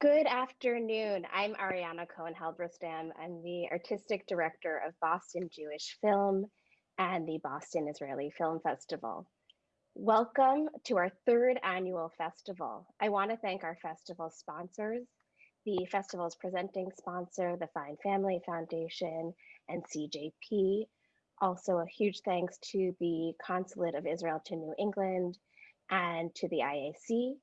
Good afternoon. I'm Ariana Cohen Halberstam. I'm the artistic director of Boston Jewish Film and the Boston Israeli Film Festival. Welcome to our third annual festival. I want to thank our festival sponsors, the festival's presenting sponsor, the Fine Family Foundation and CJP. Also a huge thanks to the Consulate of Israel to New England and to the IAC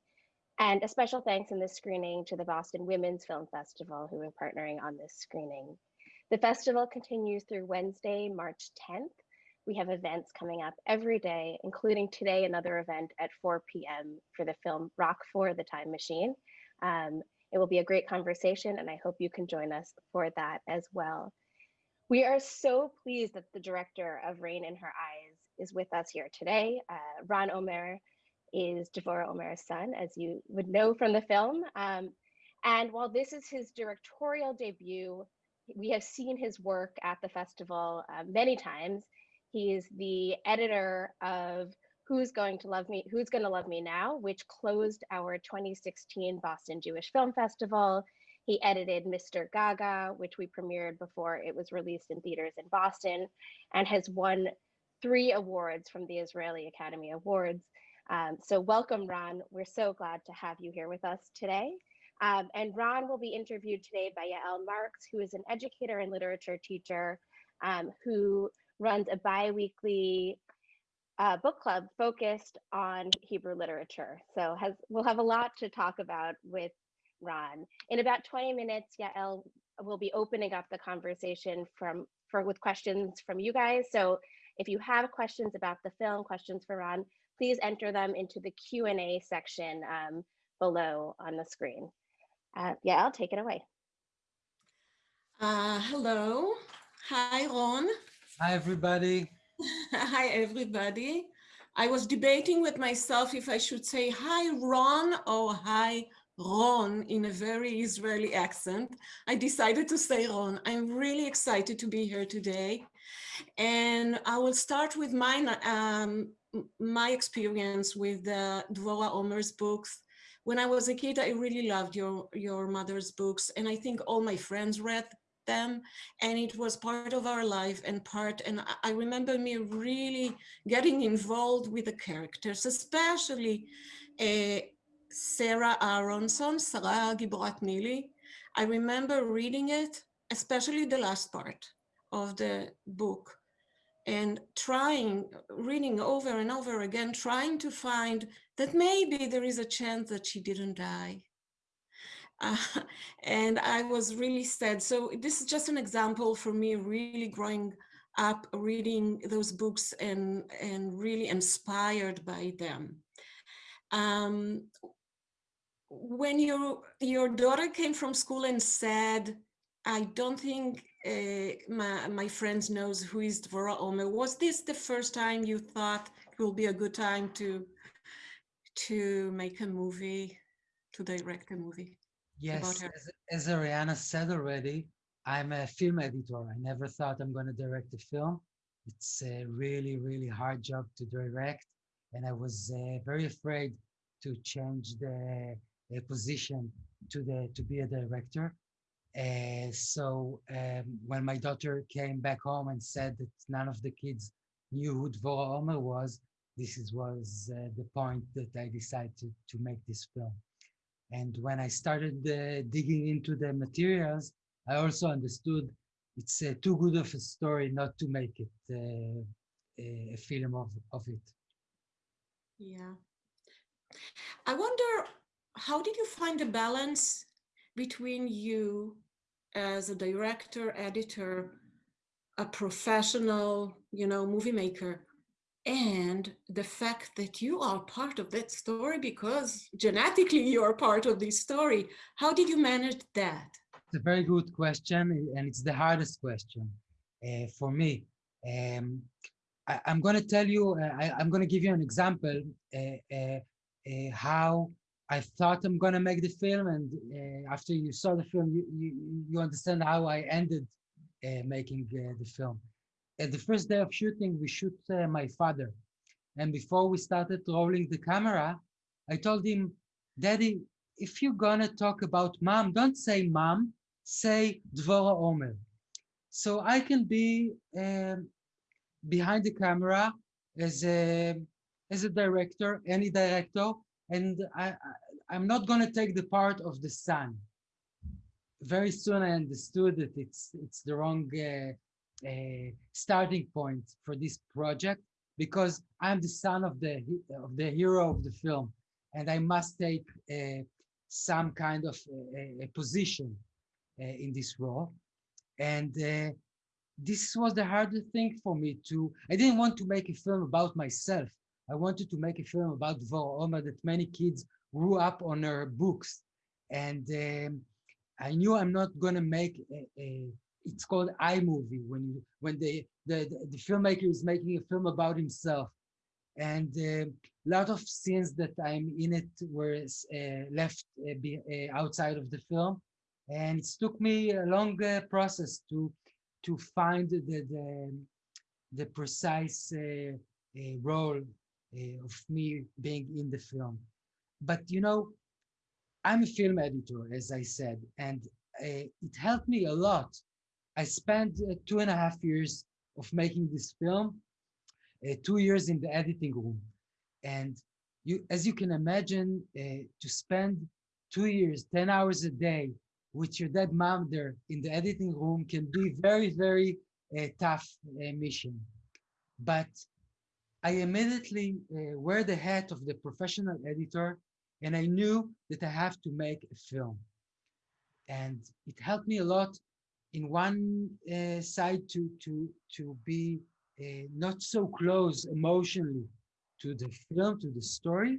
and a special thanks in this screening to the Boston Women's Film Festival who are partnering on this screening. The festival continues through Wednesday, March 10th. We have events coming up every day, including today, another event at 4 p.m. for the film Rock for the Time Machine. Um, it will be a great conversation and I hope you can join us for that as well. We are so pleased that the director of Rain in Her Eyes is with us here today. Uh, Ron Omer is Devorah Omer's son, as you would know from the film. Um, and while this is his directorial debut, we have seen his work at the festival uh, many times. He is the editor of Who's Going to Love Me, Who's Gonna Love Me Now, which closed our 2016 Boston Jewish Film Festival. He edited Mr. Gaga, which we premiered before it was released in theaters in Boston, and has won three awards from the Israeli Academy Awards. Um, so welcome, Ron. We're so glad to have you here with us today. Um, and Ron will be interviewed today by Yael Marks, who is an educator and literature teacher um, who runs a bi-weekly uh, book club focused on Hebrew literature. So has we'll have a lot to talk about with Ron. In about 20 minutes, Yael will be opening up the conversation from for with questions from you guys. So if you have questions about the film, questions for Ron, please enter them into the Q&A section um, below on the screen. Uh, yeah, I'll take it away. Uh, hello. Hi, Ron. Hi, everybody. hi, everybody. I was debating with myself if I should say hi, Ron, or hi, Ron in a very Israeli accent. I decided to say Ron. I'm really excited to be here today. And I will start with mine, um, my experience with the Dvorah Omer's books. When I was a kid, I really loved your, your mother's books. And I think all my friends read them and it was part of our life and part and I remember me really getting involved with the characters especially uh, Sarah Aaronsohn, Sarah Giborat Nili. I remember reading it, especially the last part of the book and trying, reading over and over again, trying to find that maybe there is a chance that she didn't die. Uh, and I was really sad. So this is just an example for me really growing up reading those books and, and really inspired by them. Um, when your your daughter came from school and said, I don't think my, my friends knows who is Dvorah Omer, was this the first time you thought it will be a good time to to make a movie, to direct a movie? Yes, as, as Ariana said already, I'm a film editor. I never thought I'm going to direct a film. It's a really, really hard job to direct. And I was uh, very afraid to change the position to the to be a director. Uh, so um, when my daughter came back home and said that none of the kids knew who Dvorah Omer was, this is, was uh, the point that I decided to, to make this film. And when I started uh, digging into the materials, I also understood it's uh, too good of a story not to make it uh, a film of, of it. Yeah. I wonder how did you find the balance between you as a director, editor, a professional, you know, movie maker, and the fact that you are part of that story because genetically you are part of this story. How did you manage that? It's a very good question, and it's the hardest question uh, for me. Um, I, am going to tell you, uh, I, am going to give you an example uh, uh, uh how I thought I'm gonna make the film, and uh, after you saw the film, you you, you understand how I ended uh, making uh, the film. At the first day of shooting, we shoot uh, my father, and before we started rolling the camera, I told him, "Daddy, if you're gonna talk about mom, don't say mom, say Dvora Omer. So I can be um, behind the camera as a as a director, any director, and I, I am not gonna take the part of the son. Very soon I understood that it's it's the wrong uh, uh, starting point for this project because I'm the son of the of the hero of the film, and I must take uh, some kind of a, a position uh, in this role. And uh, this was the hardest thing for me to, I didn't want to make a film about myself. I wanted to make a film about Dvora Omer that many kids grew up on her books. And um, I knew I'm not gonna make a, a it's called iMovie when you, when the, the, the filmmaker is making a film about himself. And a uh, lot of scenes that I'm in it were uh, left uh, be, uh, outside of the film. And it took me a long uh, process to to find the, the, the precise uh, of me being in the film. But you know, I'm a film editor, as I said, and it helped me a lot I spent uh, two and a half years of making this film, uh, two years in the editing room. And you, as you can imagine, uh, to spend two years, 10 hours a day with your dead mom there in the editing room can be very, very uh, tough uh, mission. But I immediately uh, wear the hat of the professional editor and I knew that I have to make a film. And it helped me a lot in one uh, side to to to be uh, not so close emotionally to the film to the story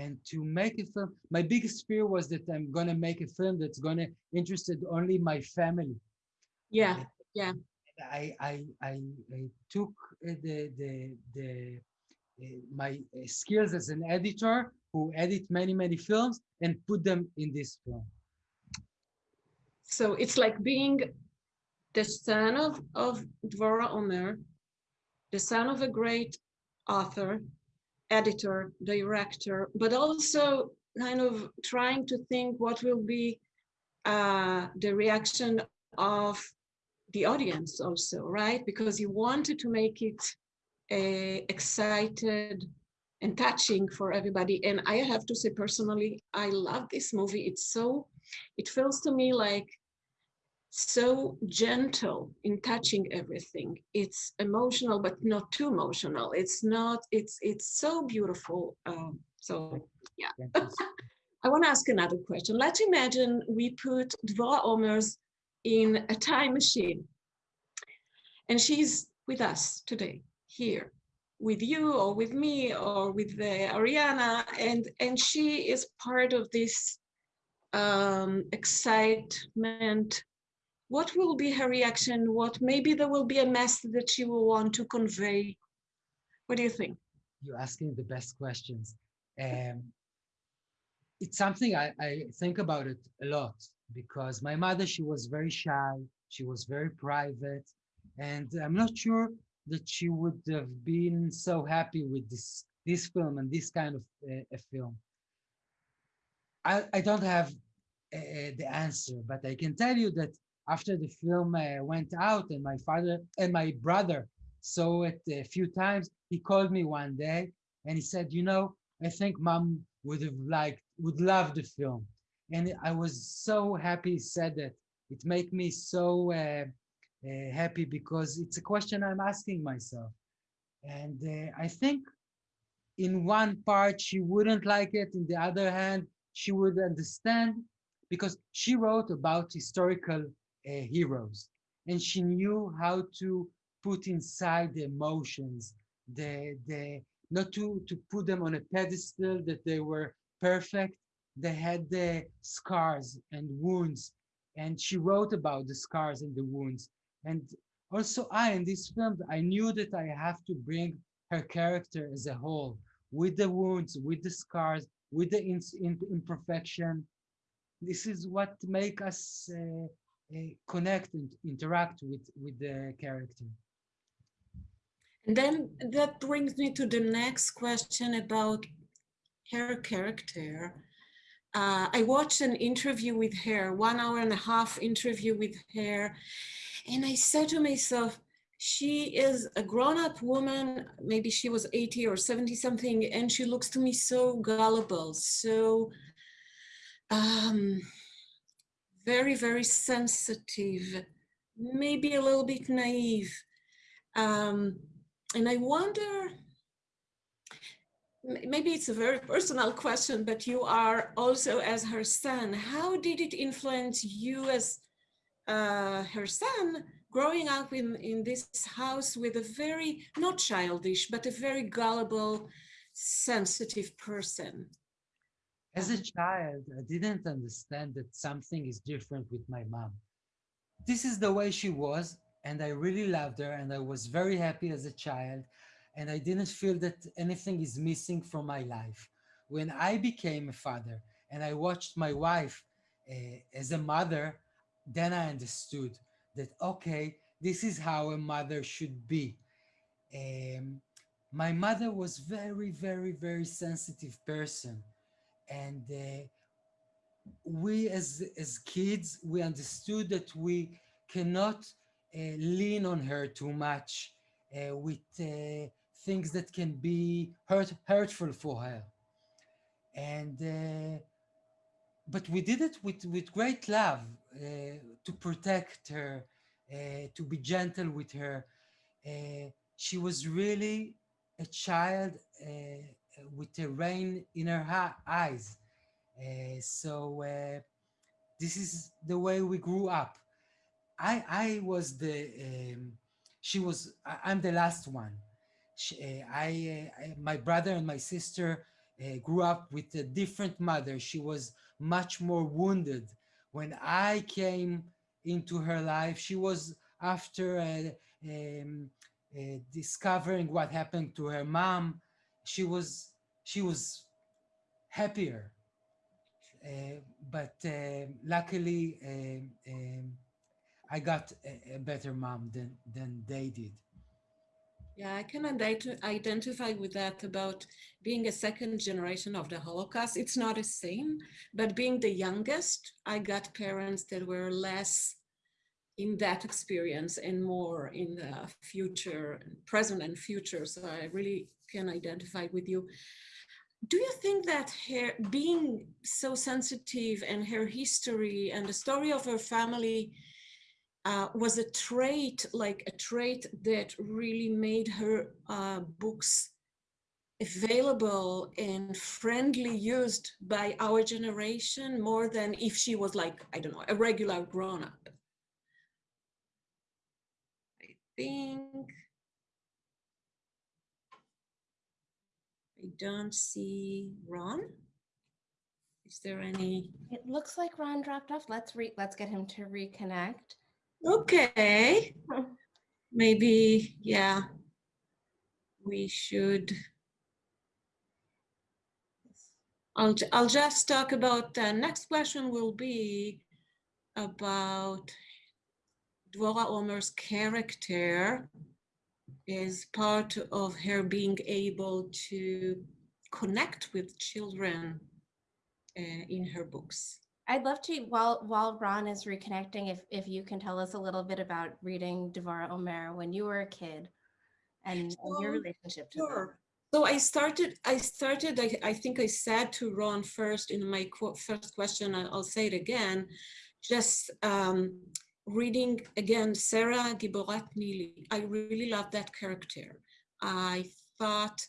and to make a film. My biggest fear was that i'm gonna make a film that's gonna interested only my family. Yeah yeah i i i, I took uh, the the the uh, my uh, skills as an editor who edit many many films and put them in this film. So it's like being the son of, of Dvora Omer, the son of a great author, editor, director, but also kind of trying to think what will be uh, the reaction of the audience also, right? Because you wanted to make it uh, excited and touching for everybody. And I have to say personally, I love this movie. It's so, it feels to me like so gentle in touching everything. It's emotional, but not too emotional. It's not, it's, it's so beautiful. Um, so yeah. I want to ask another question. Let's imagine we put Dvora Omer's in a time machine and she's with us today here with you or with me or with the Ariana and and she is part of this um, excitement what will be her reaction? What maybe there will be a message that she will want to convey? What do you think? You're asking the best questions. Um, it's something I, I think about it a lot because my mother, she was very shy. She was very private. And I'm not sure that she would have been so happy with this, this film and this kind of uh, a film. I, I don't have uh, the answer, but I can tell you that after the film uh, went out and my father and my brother saw it a few times, he called me one day and he said, you know, I think mom would have liked, would love the film. And I was so happy he said that. It made me so uh, uh, happy because it's a question I'm asking myself. And uh, I think in one part she wouldn't like it, in the other hand, she would understand because she wrote about historical uh, heroes. And she knew how to put inside the emotions, the, the, not to, to put them on a pedestal that they were perfect. They had the scars and wounds. And she wrote about the scars and the wounds. And also I, in this film, I knew that I have to bring her character as a whole, with the wounds, with the scars, with the imperfection. This is what make us uh, connect and interact with with the character and then that brings me to the next question about her character uh, I watched an interview with her, one hour and a half interview with her. And I said to myself, she is a grown-up woman, maybe she was 80 or 70 something, and she looks to me so gullible, so um, very, very sensitive, maybe a little bit naive. Um, and I wonder, maybe it's a very personal question, but you are also as her son, how did it influence you as uh, her son growing up in, in this house with a very, not childish, but a very gullible, sensitive person? As a child, I didn't understand that something is different with my mom. This is the way she was, and I really loved her, and I was very happy as a child, and I didn't feel that anything is missing from my life. When I became a father and I watched my wife uh, as a mother, then I understood that, okay, this is how a mother should be. Um, my mother was very, very, very sensitive person and uh, we as as kids we understood that we cannot uh, lean on her too much uh, with things that can be hurt hurtful for her and uh, but we did it with with great love uh, to protect her to be gentle with her she was really a child with the rain in her eyes. Uh, so uh, this is the way we grew up. I I was the um, she was I, am the last one. She, uh, I, I, my brother and my sister uh, grew up with a different mother. She was much more wounded. When I came into her life, she was after uh, um, uh, discovering what happened to her mom she was she was happier. Uh, but luckily, I got a, a, better mom than than they did. Yeah, I can identify with that about being a second generation of the Holocaust. It's not the same, but being the youngest, I got parents that were less in that experience and more in the future, present and future. So I really can identify with you. Do you think that her being so sensitive and her history and the story of her family uh, was a trait, like a trait that really made her uh, books available and friendly used by our generation more than if she was like, I don't know, a regular grown up? I think I don't see Ron. Is there any? It looks like Ron dropped off. Let's re let's get him to reconnect. Okay. Maybe, yeah, we should. I'll, I'll just talk about the next question will be about Dvora Omer's character is part of her being able to connect with children uh, in her books. I'd love to, while while Ron is reconnecting, if if you can tell us a little bit about reading Dvora Omer when you were a kid and, so, and your relationship to sure. So I started, I started, I, I think I said to Ron first in my first question, I'll say it again, just um, reading again Sarah Giborat Nili, I really love that character. I thought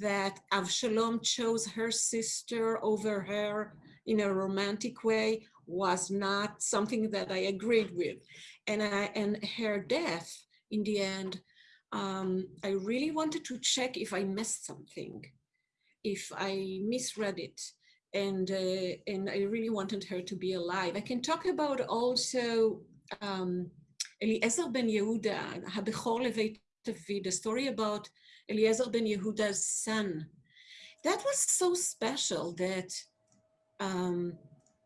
that Avshalom chose her sister over her in a romantic way was not something that I agreed with. And, I, and her death in the end, um, I really wanted to check if I missed something, if I misread it. And, uh, and I really wanted her to be alive. I can talk about also um, Eliezer ben Yehuda, Habechor the story about Eliezer ben Yehuda's son. That was so special that um,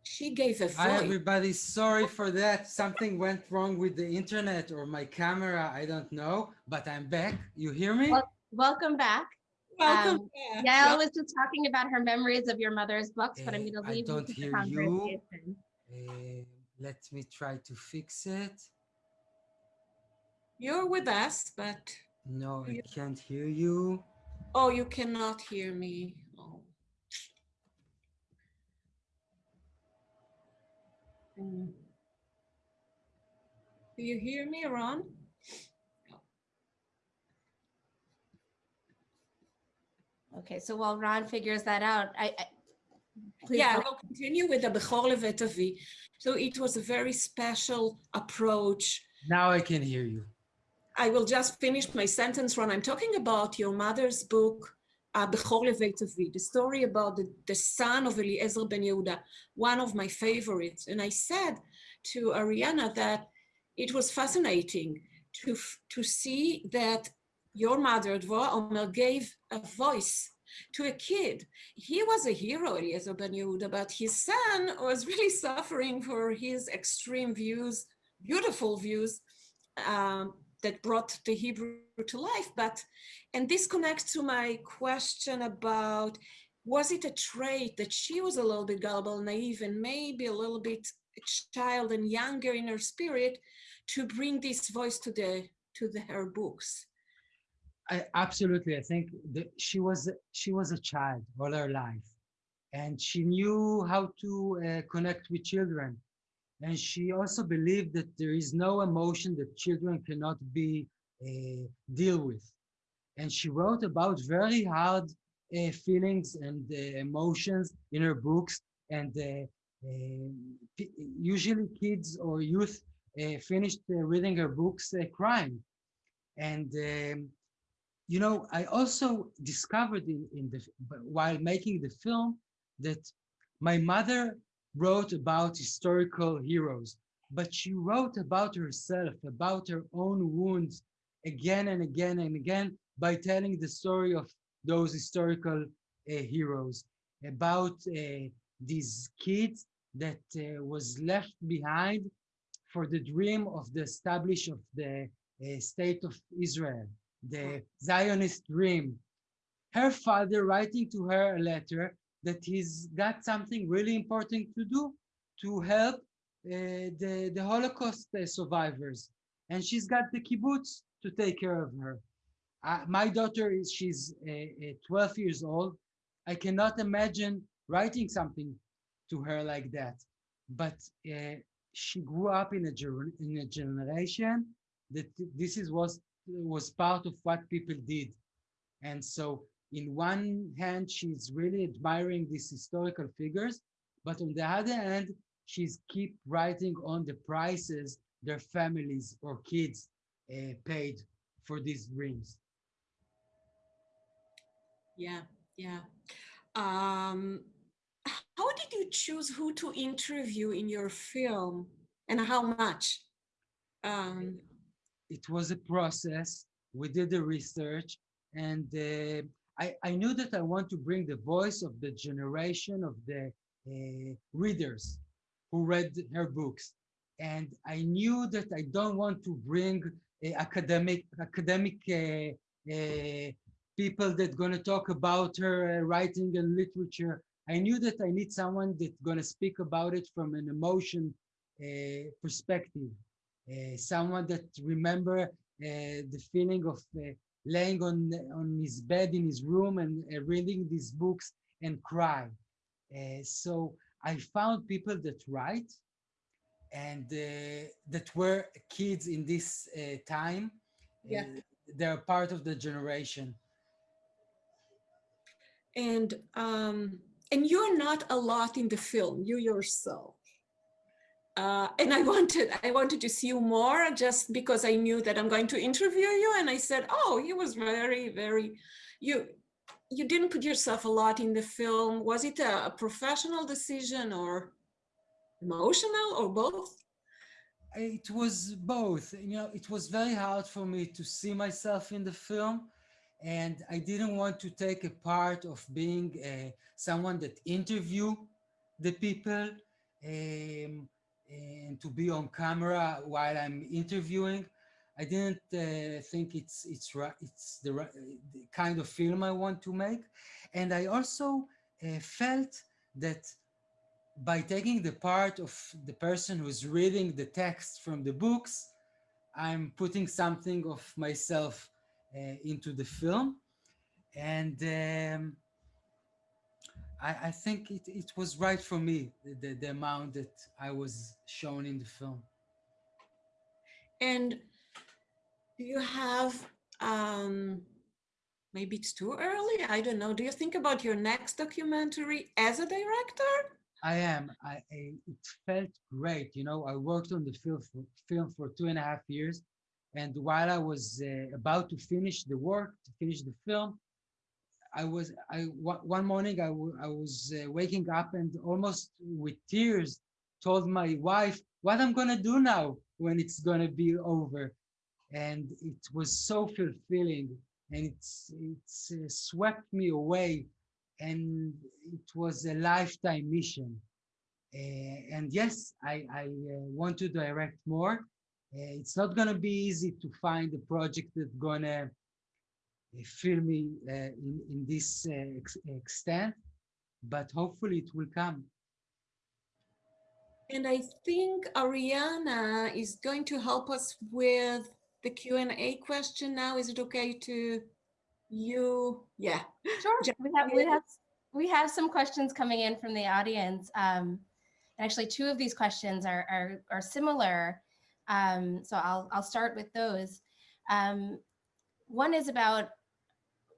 she gave a voice. Hi everybody, sorry for that. Something went wrong with the internet or my camera, I don't know, but I'm back. You hear me? Well, welcome back. Welcome. Um, back. Yael was just talking about her memories of your mother's books, but I'm Uh, going to leave you don't to the hear you. Uh, let me try to fix it. You're with us, but No, I You- can't hear you. oh, you cannot hear me. Mm. Do you hear me, Ron? Okay, so while Ron figures that out, I, I please yeah, I will continue with the Bechor Levet Avi. So it was a very special approach. Now I can hear you. I will just finish my sentence, Ron. I'm talking about your mother's book, Avi, the story about the, the son of Eliezer ben Yehuda, one of my favorites. And I said to Ariana that it was fascinating to, to see that your mother, Dvorah Omer, gave a voice to a kid. He was a hero, Eliezer ben Yehuda, but his son was really suffering for his extreme views, beautiful views, um, that brought the Hebrew to life. But, and this connects to my question about, was it a trait that she was a little bit gullible, naive, and maybe a little bit child and younger in her spirit to bring this voice to the, to the, her books? I absolutely. I think that she was she was a child all her life, and she knew how to uh, connect with children, and she also believed that there is no emotion that children cannot be uh, deal with, and she wrote about very hard uh, feelings and uh, emotions in her books, and usually kids or youth finished reading her books crying, and. Um, you know, I also discovered in, in the while making the film that my mother wrote about historical heroes, but she wrote about herself, about her own wounds again and again and again by telling the story of those historical uh, heroes, about uh, these kids that uh, was left behind for the dream of the establish of the uh, state of Israel the Zionist dream. Her father writing to her a letter that he's got something really important to do to help uh, the, the Holocaust uh, survivors. And she's got the kibbutz to take care of her. Uh, my daughter is, she's uh, 12 years old. I cannot imagine writing something to her like that. But uh, she grew up in a, in a generation that this is was was part of what people did. And so in one hand, she's really admiring these historical figures, but on the other hand, she's keep writing on the prices their families or kids uh, paid for these dreams. Yeah, yeah. Um, how did you choose who to interview in your film and how much? Um, it was a process. We did the research, and uh, I, I knew that I want to bring the voice of the generation of the uh, readers who read her books. And I knew that I don't want to bring uh, academic academic people that going to talk about her writing and literature. I knew that I need someone that's going to speak about it from an emotion perspective. Uh, someone that remember uh, the feeling of uh, laying on on his bed in his room and reading these books and cry. Uh, so I found people that write and uh, that were kids in this uh, time. Yeah. they're part of the generation. And um, and you're not a lot in the film, you yourself. Uh, and I wanted I wanted to see you more just because I knew that I'm going to interview you. And I said, oh, he was very, very, you you didn't put yourself a lot in the film. Was it a, a professional decision or emotional or both? It was both. You know, it was very hard for me to see myself in the film. And I didn't want to take a part of being uh, someone that interview the people. Um, and to be on camera while I'm interviewing. I didn't uh, think it's it's. It's the, the kind of film I want to make, and I also uh, felt that by taking the part of the person who's reading the text from the books, I'm putting something of myself uh, into the film, and um, I, I, think it, it was right for me the, the amount that I was shown in the film. And do you have, um, maybe it's too early, I don't know. Do you think about your next documentary as a director? I am. I, I, it felt great. You know, I worked on the film for, film for two and a half years. And while I was uh, about to finish the work, to finish the film, I was, I, one morning I, I was uh, waking up and almost with tears told my wife what I'm to do now when it's to be over? And it was so fulfilling and it's it's uh, swept me away and it was a lifetime mission. Uh, and yes i i uh, want to direct more. Uh, it's not to be easy to find a project that's going to uh, fill me uh, in in this ex extent but hopefully it will come and I think Ariana is going to help us with the Q&A question now. Is it okay to you? Yeah. Sure. We have, we have, we have some questions coming in from the audience. Um, and actually two of these questions are, are, are similar. Um, so I'll, I'll start with those. Um, one is about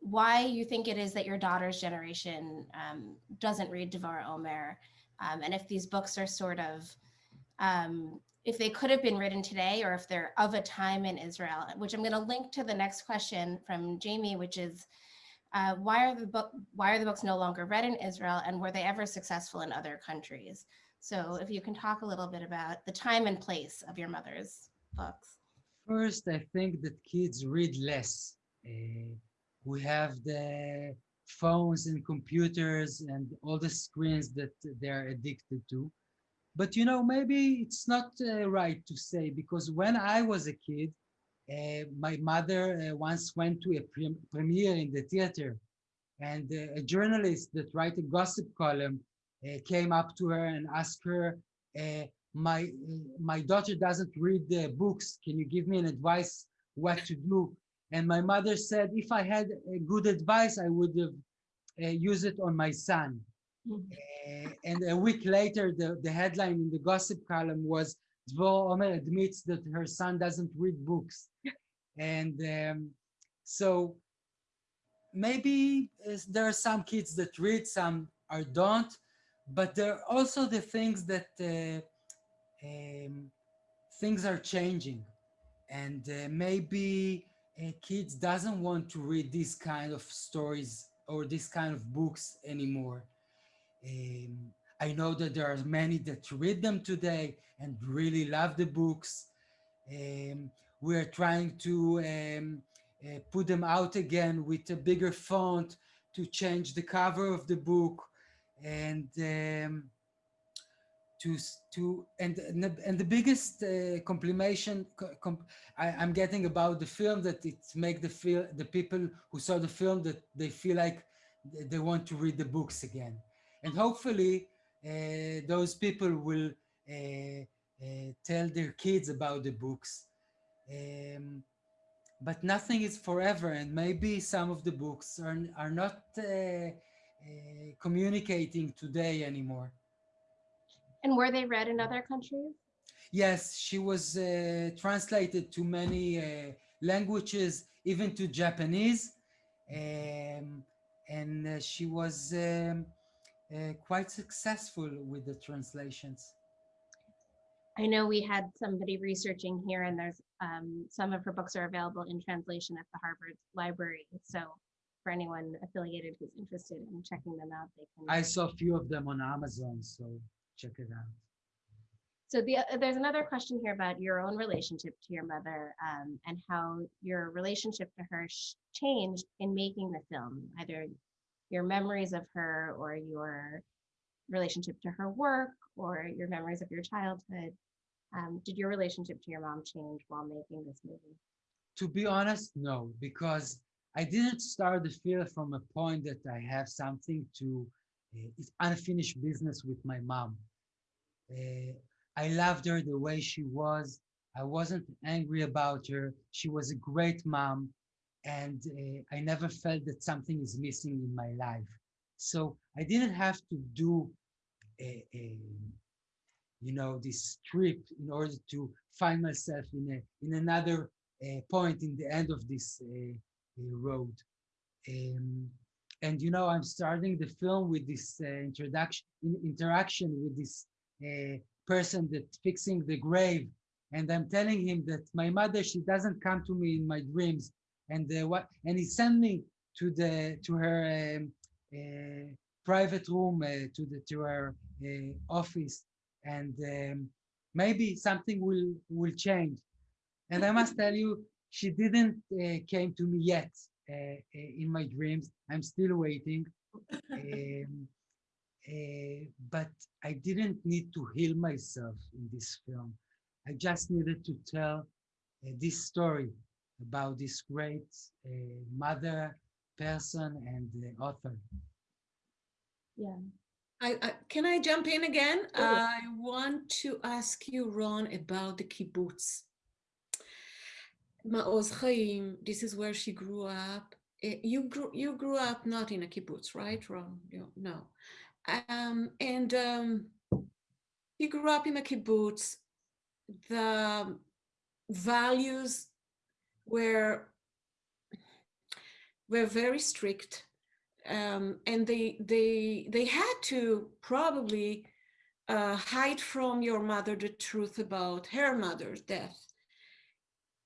why you think it is that your daughter's generation um, doesn't read Devorah Omer. Um, and if these books are sort of um, if they could have been written today or if they're of a time in Israel, which I'm going to link to the next question from Jamie, which is uh, why are the book why are the books no longer read in Israel and were they ever successful in other countries? So if you can talk a little bit about the time and place of your mother's books. First, I think that kids read less. Uh, we have the phones and computers and all the screens that they're addicted to. But you know, maybe it's not uh, right to say because when I was a kid, uh, my mother uh, once went to a pre premiere in the theater and uh, a journalist that write a gossip column uh, came up to her and asked her, uh, my, my daughter doesn't read the books. Can you give me an advice what to do? And my mother said, if I had a good advice, I would have used it on my son. Uh, and a week later, the, the headline in the gossip column was Dvorah Omer admits that her son doesn't read books. and um, so maybe uh, there are some kids that read, some are don't, but there are also the things that uh, um, things are changing. And uh, maybe uh, kids doesn't want to read these kind of stories or this kind of books anymore. Um, I know that there are many that read them today and really love the books. Um, we're trying to um, uh, put them out again with a bigger font to change the cover of the book and um, to to and and the biggest uh, complimentation com I, am getting about the film that it make the feel the people who saw the film that they feel like they want to read the books again and hopefully uh, those people will uh, uh, tell their kids about the books. Um, but nothing is forever and maybe some of the books are, are not communicating today anymore. And were they read in other countries? Yes, she was uh, translated to many uh, languages, even to Japanese. Um, and uh, she was um, uh, quite successful with the translations. I know we had somebody researching here and there's um, some of her books are available in translation at the Harvard Library. So for anyone affiliated who's interested in checking them out, they can. I saw a few of them on Amazon, so check it out. So the, uh, there's another question here about your own relationship to your mother um, and how your relationship to her changed in making the film, either your memories of her or your relationship to her work or your memories of your childhood. Um, did your relationship to your mom change while making this movie? To be honest, no, because I didn't start the film from a point that I have something to, uh, it's unfinished business with my mom. Uh, I loved her the way she was. I wasn't angry about her. She was a great mom. And uh, I never felt that something is missing in my life. So I didn't have to do a, a you know, this trip in order to find myself in a in another uh, point in the end of this road. Um, and you know, I'm starting the film with this uh, introduction, in, interaction with this uh, person that's fixing the grave, and I'm telling him that my mother she doesn't come to me in my dreams, and uh, what and he sent me to the to her um, private room to the to her office. And um, maybe something will will change. And i must tell you she didn't uh, came to me yet uh, uh in my dreams. I'm still waiting. Um, uh, but i didn't need to heal myself in this film i just needed to tell uh, this story about this great uh, mother person and author yeah I, I, can I jump in again? I want to ask you, Ron, about the kibbutz. Ma'oz Chaim, this is where she grew up. Eh, you grew you grew up not in a kibbutz, right, Ron? No. Um, and um, you grew up in a kibbutz. The values were were very strict um, and they they they had to probably uh, hide from your mother the truth about her mother's death.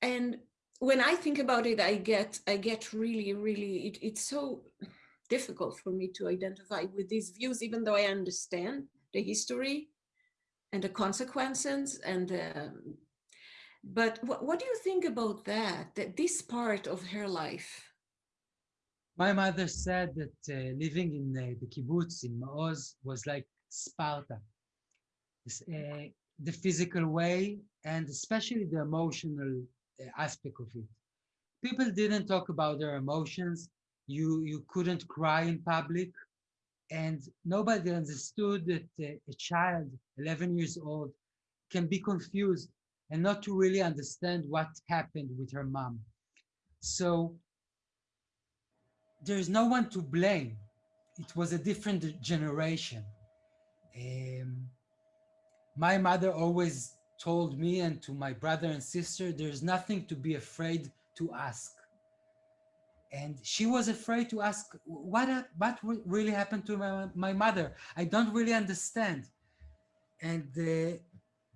And when I think about it, I get I get really really it, it's so difficult for me to identify with these views, even though I understand the history and the consequences and um, but what, do you think about that that this part of her life my mother said that uh, living in uh, the kibbutz in Maoz was like Sparta. Uh, the physical way and especially the emotional uh, aspect of it. People didn't talk about their emotions. You, you couldn't cry in public. And nobody understood that uh, a child, 11 years old, can be confused and not to really understand what happened with her mom. So there's no one to blame. It was a different generation. Um, my mother always told me and to my brother and sister, there's nothing to be afraid to ask. And she was afraid to ask, what, what really happened to my, my mother? I don't really understand. And uh,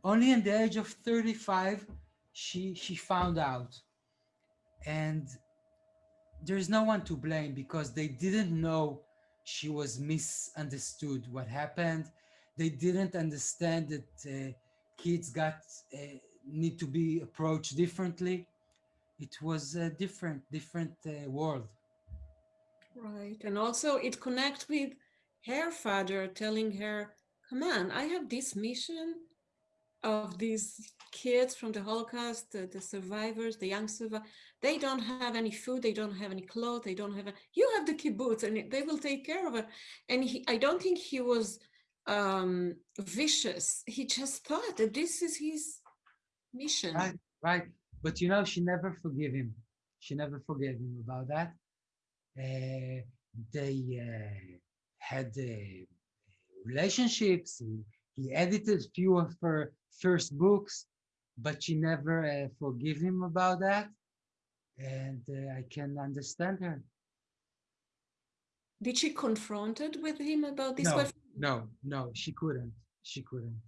only in the age of 35, she, she found out. And there's no one to blame because they didn't know she was misunderstood what happened. They didn't understand that uh, kids got uh, need to be approached differently. It was a different, different uh, world. Right, and also it connects with her father telling her, come on, I have this mission of these kids from the Holocaust, the, the survivors, the young survivors, they don't have any food, they don't have any clothes, they don't have, a, you have the kibbutz and they will take care of it. And he, I don't think he was um, vicious. He just thought that this is his mission. Right, right. But you know, she never forgave him. She never forgave him about that. Uh, they uh, had uh, relationships. He, he edited few of her first books, but she never uh, forgive him about that. And uh, I can understand her. Did she confronted with him about this? No, no, no, she couldn't. She couldn't.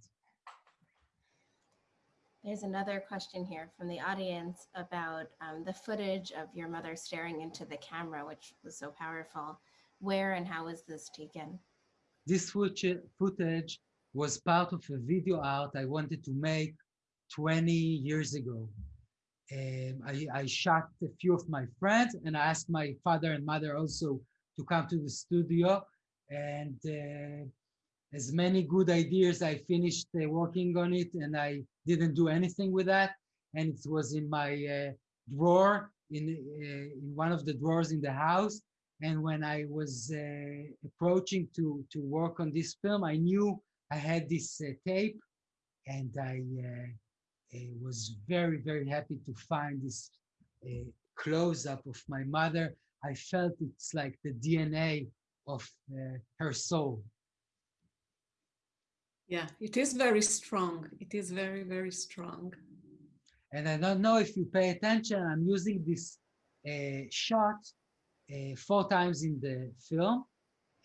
There's another question here from the audience about um, the footage of your mother staring into the camera, which was so powerful. Where and how was this taken? This footage was part of a video art I wanted to make 20 years ago. Um, I, I, shot a few of my friends and I asked my father and mother also to come to the studio and uh, as many good ideas I finished uh, working on it and I didn't do anything with that and it was in my uh, drawer in uh, in one of the drawers in the house. And when I was uh, approaching to to work on this film, I knew I had this tape, and I was very very happy to find this close up of my mother. I felt it's like the DNA of uh, her soul. Yeah, it is very strong. It is very, very strong. And I don't know if you pay attention, I'm using this uh, shot uh, four times in the film.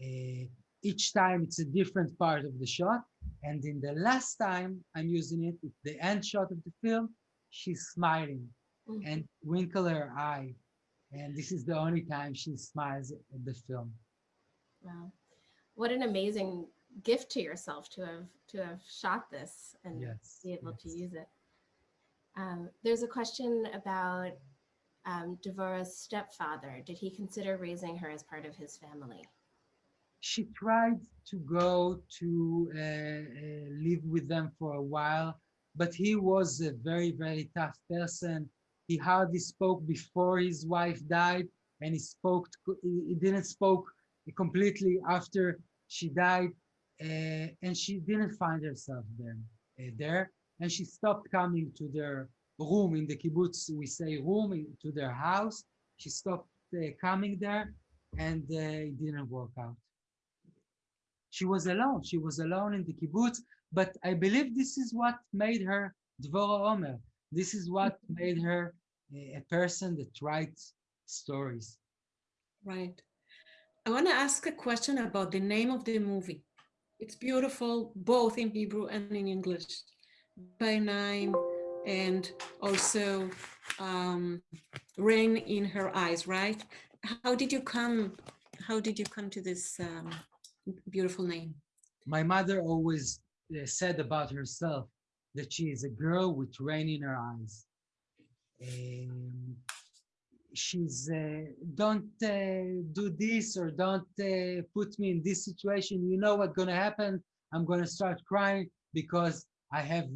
Uh, each time it's a different part of the shot. And in the last time I'm using it, the end shot of the film, she's smiling mm -hmm. and winkle her eye. And this is the only time she smiles at the film. Wow. What an amazing gift to yourself to have to have shot this and yes, be able yes. to use it. Um, there's a question about um, Devorah's stepfather. Did he consider raising her as part of his family? She tried to go to uh, uh, live with them for a while, but he was a very, very tough person. He hardly spoke before his wife died, and he spoke. He didn't spoke completely after she died, uh, and she didn't find herself there. Uh, there, and she stopped coming to their room in the kibbutz. We say room in, to their house. She stopped uh, coming there, and uh, it didn't work out. She was alone. She was alone in the kibbutz. But I believe this is what made her Dvorah Omer. This is what made her a person that writes stories. Right. I want to ask a question about the name of the movie. It's beautiful, both in Hebrew and in English. Ba'inayim and also um, rain in her eyes, right? How did you come? How did you come to this um, beautiful name? My mother always uh, said about herself that she is a girl with rain in her eyes. She's uh, don't uh, do this or don't uh, put me in this situation. You know what's going to happen? I'm going to start crying because I have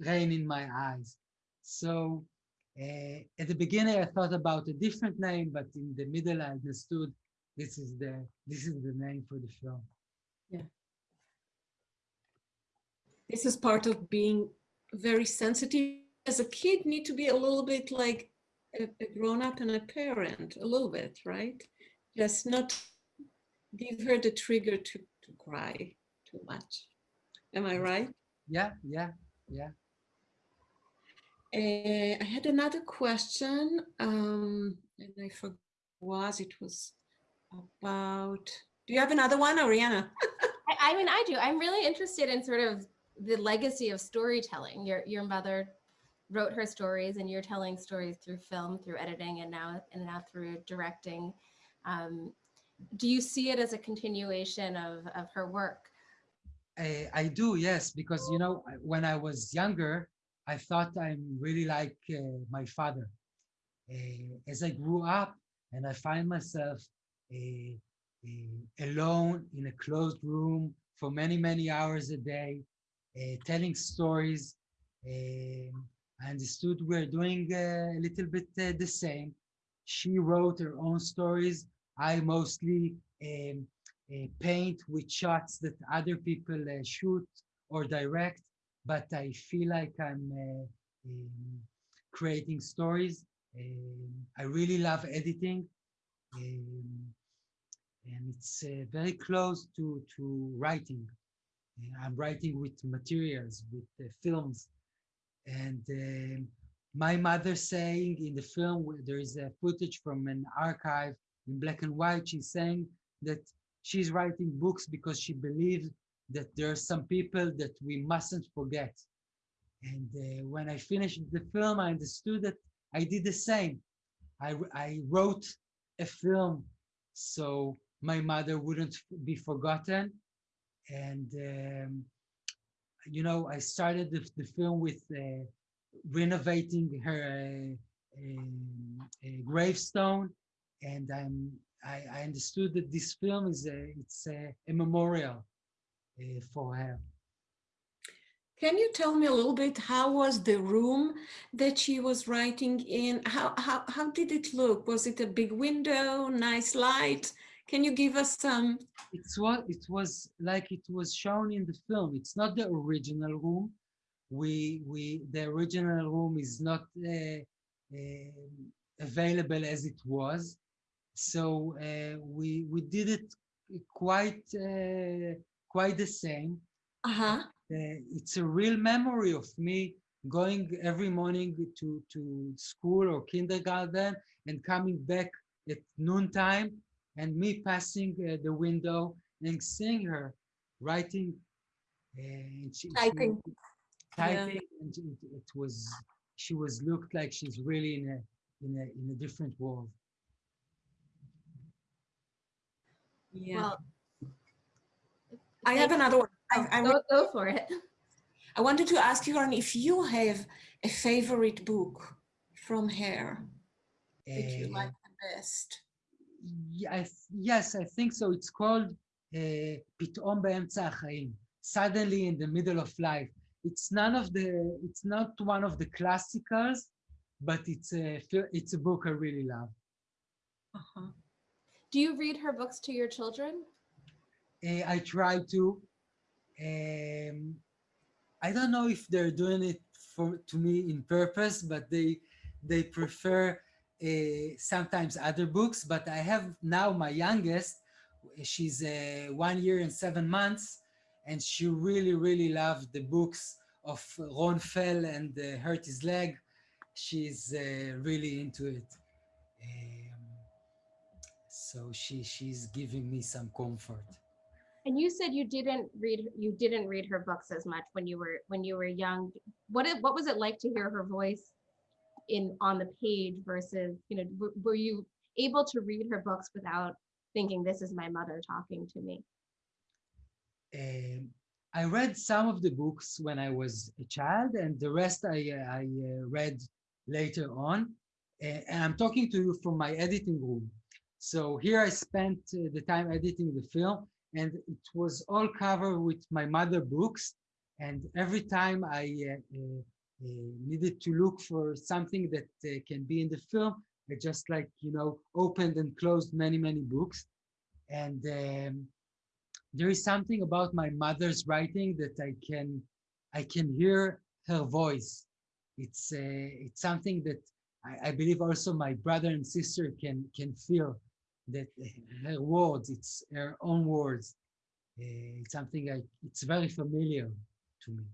rain in my eyes. So uh, at the beginning, I thought about a different name, but in the middle, I understood this is the this is the name for the film. Yeah. This is part of being very sensitive. As a kid, need to be a little bit like a, a grown up and a parent, a little bit, right? Just not give her the trigger to, to cry too much. Am I right? Yeah, yeah, yeah. Uh, I had another question, um, and I forgot was it was about. Do you have another one, Ariana? I, I mean, I do. I'm really interested in sort of the legacy of storytelling. Your your mother wrote her stories, and you're telling stories through film, through editing, and now and now through directing. Um, do you see it as a continuation of of her work? I, I do, yes, because you know, when I was younger, I thought I'm really like uh, my father. Uh, as I grew up and I find myself uh, alone in a closed room for many, many hours a day, uh, telling stories. Um, I understood we're doing uh, a little bit uh, the same. She wrote her own stories. I mostly um, paint with shots that other people shoot or direct but I feel like I'm uh, um, creating stories. Um, I really love editing. Um, and it's uh, very close to, to writing. Uh, I'm writing with materials, with uh, films. And um, my mother saying in the film, there is a footage from an archive in black and white, she's saying that she's writing books because she believes that there are some people that we mustn't forget. And uh, when I finished the film, I understood that I did the same. I, I wrote a film so my mother wouldn't be forgotten. And, um, you know, I started the, the film with uh, renovating her uh, gravestone. And I'm, I, I, understood that this film is a, it's a, a memorial uh, for her. Can you tell me a little bit how was the room that she was writing in? How, how, how did it look? Was it a big window, nice light? Can you give us some? It's what it was like it was shown in the film. It's not the original room. We we the original room is not uh, uh, available as it was. So uh, we we did it quite uh, quite the same. Uh-huh. Uh, it's a real memory of me going every morning to to school or kindergarten and coming back at noontime and me passing uh, the window and seeing her writing uh, and she, Typing. she, typing and it, it was she was looked like she's really in a in a in a different world Yeah. Well, I have another one. I, I, go, go for it. I wanted to ask you, Ron, if you have a favorite book from her that you Uh, like the best Yes, yes, I think so. It's called uh, פתאום באמצע החיים, suddenly in the middle of life. It's none of the, it's not one of the classicals, but it's a, fil- it's a book I really love. Uh-huh. Do you read her books to your children? Uh, I try to. Um, I don't know if they're doing it for to me in purpose, but they they prefer uh, sometimes other books. But I have now my youngest. She's uh, one year and seven months, and she really really loved the books of Ron Fell and uh, Hurt His Leg. She's really into it. Um, so she she's giving me some comfort. And you said you didn't read you didn't read her books as much when you were when you were young. What what was it like to hear her voice in on the page versus you know were you able to read her books without thinking this is my mother talking to me? Um, I read some of the books when I was a child, and the rest I, uh, I uh, read later on. And I'm talking to you from my editing room. So here I spent uh, the time editing the film, and it was all covered with my mother books. And every time I uh, needed to look for something that uh, can be in the film, I just like, you know, opened and closed many, many books. And um, there is something about my mother's writing that I can I can hear her voice. It's uh, it's something that I, I believe also my brother and sister can can feel that her words, it's her own words. Uh, it's something I it's very familiar to me.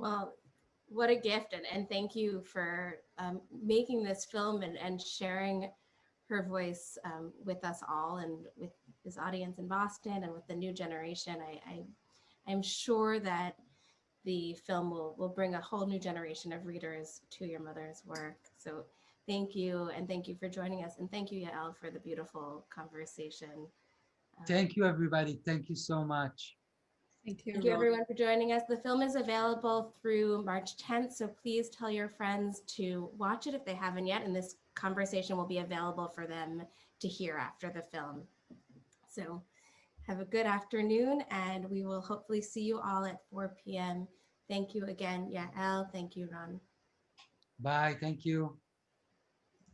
Well, what a gift and, and thank you for um, making this film and, and sharing her voice um, with us all and with this audience in Boston and with the new generation. I, I, I'm sure that the film will, will bring a whole new generation of readers to your mother's work. So thank you. And thank you for joining us. And thank you, Yael, for the beautiful conversation. Thank you, everybody. Thank you so much. Thank you. Thank you everyone for joining us. The film is available through March 10th, so please tell your friends to watch it if they haven't yet, and this conversation will be available for them to hear after the film. So have a good afternoon, and we will hopefully see you all at 4 p.m. Thank you again, Yael. Thank you, Ron. Bye. Thank you.